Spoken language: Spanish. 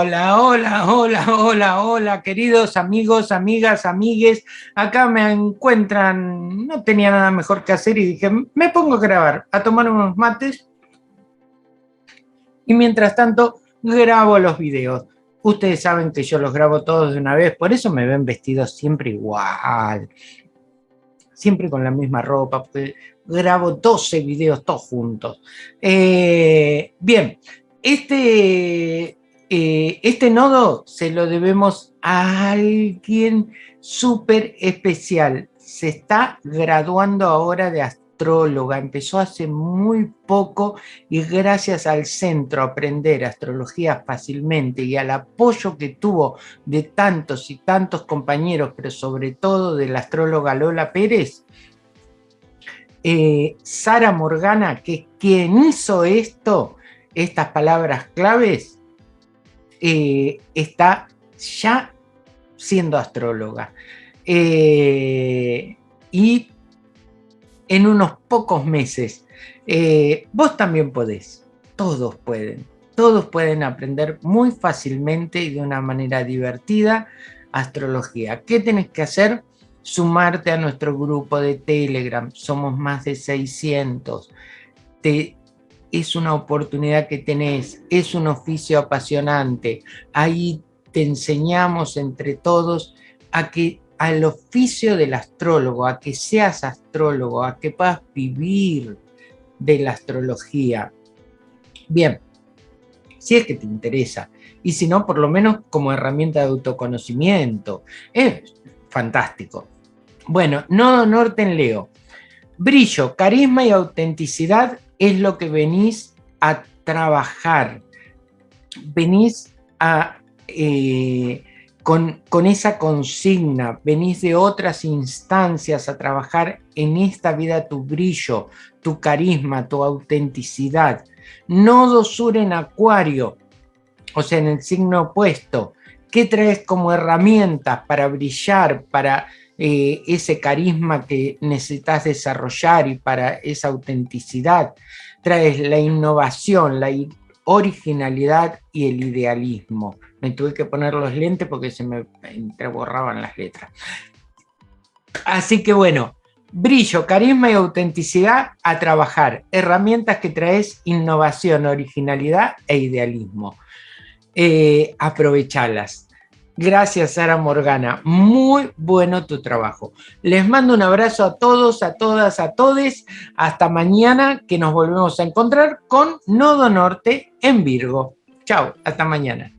Hola, hola, hola, hola, queridos amigos, amigas, amigues. Acá me encuentran, no tenía nada mejor que hacer y dije, me pongo a grabar, a tomar unos mates. Y mientras tanto, grabo los videos. Ustedes saben que yo los grabo todos de una vez, por eso me ven vestidos siempre igual. Siempre con la misma ropa, porque grabo 12 videos todos juntos. Eh, bien, este eh, este nodo se lo debemos a alguien súper especial. Se está graduando ahora de astróloga, empezó hace muy poco y gracias al centro Aprender Astrología Fácilmente y al apoyo que tuvo de tantos y tantos compañeros, pero sobre todo de la astróloga Lola Pérez, eh, Sara Morgana, que es quien hizo esto, estas palabras claves, eh, está ya siendo astróloga. Eh, y en unos pocos meses, eh, vos también podés, todos pueden, todos pueden aprender muy fácilmente y de una manera divertida astrología. ¿Qué tenés que hacer? Sumarte a nuestro grupo de Telegram, somos más de 600. Te es una oportunidad que tenés, es un oficio apasionante. Ahí te enseñamos entre todos a que al oficio del astrólogo, a que seas astrólogo, a que puedas vivir de la astrología. Bien, si es que te interesa, y si no, por lo menos como herramienta de autoconocimiento. Es fantástico. Bueno, Nodo Norte en Leo. Brillo, carisma y autenticidad es lo que venís a trabajar. Venís a, eh, con, con esa consigna, venís de otras instancias a trabajar en esta vida tu brillo, tu carisma, tu autenticidad. Nodo sur en acuario, o sea, en el signo opuesto. ¿Qué traes como herramientas para brillar, para eh, ese carisma que necesitas desarrollar y para esa autenticidad. Traes la innovación, la originalidad y el idealismo. Me tuve que poner los lentes porque se me entreborraban las letras. Así que bueno, brillo, carisma y autenticidad a trabajar. Herramientas que traes innovación, originalidad e idealismo. Eh, aprovechalas. Gracias, Sara Morgana. Muy bueno tu trabajo. Les mando un abrazo a todos, a todas, a todes. Hasta mañana que nos volvemos a encontrar con Nodo Norte en Virgo. Chao, hasta mañana.